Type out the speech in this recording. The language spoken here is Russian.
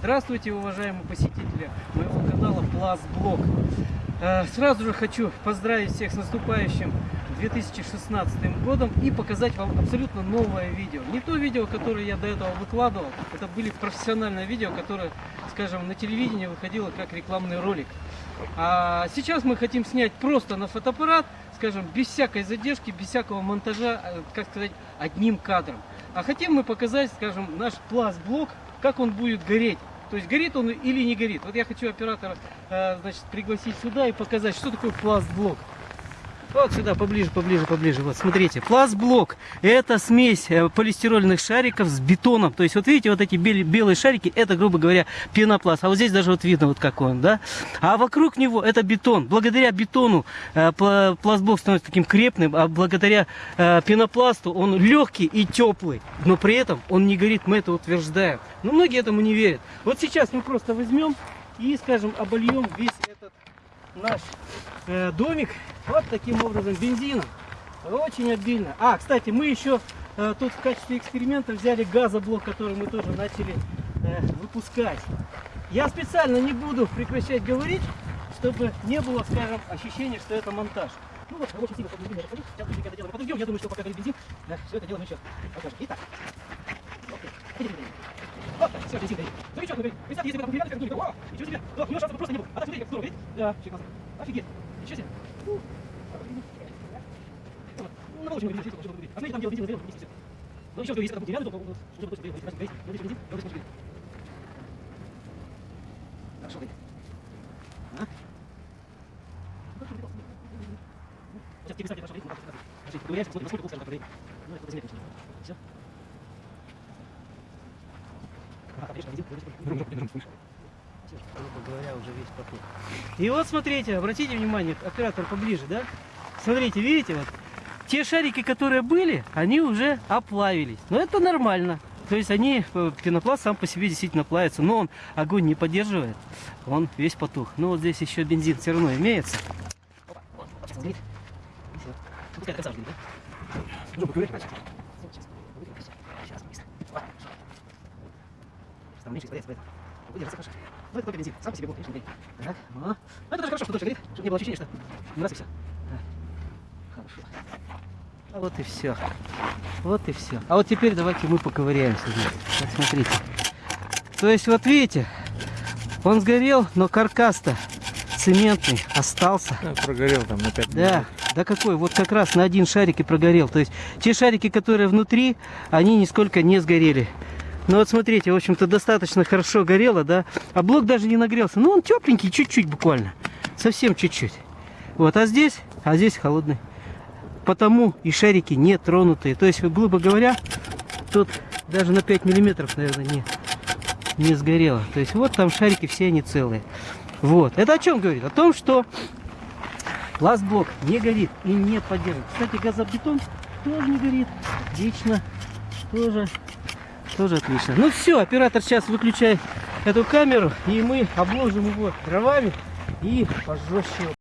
Здравствуйте, уважаемые посетители моего канала Plus Блог. Э, Сразу же хочу поздравить всех с наступающим 2016 годом и показать вам абсолютно новое видео. Не то видео, которое я до этого выкладывал, это были профессиональные видео, которые, скажем, на телевидении выходило как рекламный ролик. А сейчас мы хотим снять просто на фотоаппарат, скажем, без всякой задержки, без всякого монтажа, э, как сказать, одним кадром. А хотим мы показать, скажем, наш пласт-блок, как он будет гореть. То есть горит он или не горит. Вот я хочу оператора э, значит, пригласить сюда и показать, что такое пласт-блок. Вот сюда, поближе, поближе, поближе. Вот, смотрите, пластблок – это смесь э, полистирольных шариков с бетоном. То есть, вот видите, вот эти бел- белые шарики – это, грубо говоря, пенопласт. А вот здесь даже вот видно, вот как он, да? А вокруг него это бетон. Благодаря бетону э, пла- пластблок становится таким крепным, а благодаря э, пенопласту он легкий и теплый. Но при этом он не горит, мы это утверждаем. Но многие этому не верят. Вот сейчас мы просто возьмем и, скажем, обольем весь этот наш э, домик вот таким образом бензином. Очень обильно. А, кстати, мы еще э, тут в качестве эксперимента взяли газоблок, который мы тоже начали э, выпускать. Я специально не буду прекращать говорить, чтобы не было, скажем, ощущения, что это монтаж. Ну вот, очень сильно бензин расходить. Сейчас быстренько это делаем. Подождем, я думаю, что пока горит бензин, да, все это дело мы сейчас покажем. Итак. Окей. Хотите бензин? Вот так, все, бензин горит. Ну и что, говорит, представьте, если бы это как думали, вау, ничего себе, да, у него шансов просто не было. А так смотрите, как здорово, видите? Да, вообще классно. Офигеть. Ничего себе. Фу. Ну, на волчьем говорит, здесь, А смотрите, там дело бензина сделано, все. Ну еще, если это будет рядом, то вот, уже допустим, горит, горит, горит, горит, бензин, вот здесь может гореть. Хорошо горит. А? Сейчас тебе ну, как Скажи, проверяешь, посмотрим, насколько как горит. Ну, это конечно. Все. А, конечно, бензин, горит, грубо говоря, уже весь поток. И вот смотрите, обратите внимание, оператор поближе, да? Смотрите, видите, вот те шарики, которые были, они уже оплавились. Но это нормально. То есть они, э, пенопласт сам по себе действительно плавится, но он огонь не поддерживает, он весь потух. Но вот здесь еще бензин все равно имеется. Опа, вот, сейчас. Ну, да? Ну, поковырять дальше. Сейчас, сейчас, быстро. Опа. Сейчас там меньше испаряется, поэтому выдержится хорошо. Ну, это только бензин. Сам по себе блок, конечно, не горит. Так, ну. Ну, это даже хорошо, что дольше горит, чтобы не было ощущения, что не раз и все. Хорошо. А вот и все. Вот и все. А вот теперь давайте мы поковыряемся. Вот смотрите. То есть, вот видите, он сгорел, но каркас-то цементный остался. Да, прогорел там на 5 Да, да какой? Вот как раз на один шарик и прогорел. То есть те шарики, которые внутри, они нисколько не сгорели. Ну вот смотрите, в общем-то достаточно хорошо горело, да. А блок даже не нагрелся. Ну он тепленький, чуть-чуть буквально. Совсем чуть-чуть. Вот, а здесь, а здесь холодный. Потому и шарики не тронутые. То есть, грубо говоря, тут даже на 5 миллиметров, наверное, не, не сгорело. То есть вот там шарики все они целые. Вот. Это о чем говорит? О том, что пластблок не горит и не поддерживает. Кстати, газобетон тоже не горит. Отлично. Тоже, тоже отлично. Ну все, оператор сейчас выключает эту камеру, и мы обложим его дровами и пожестче.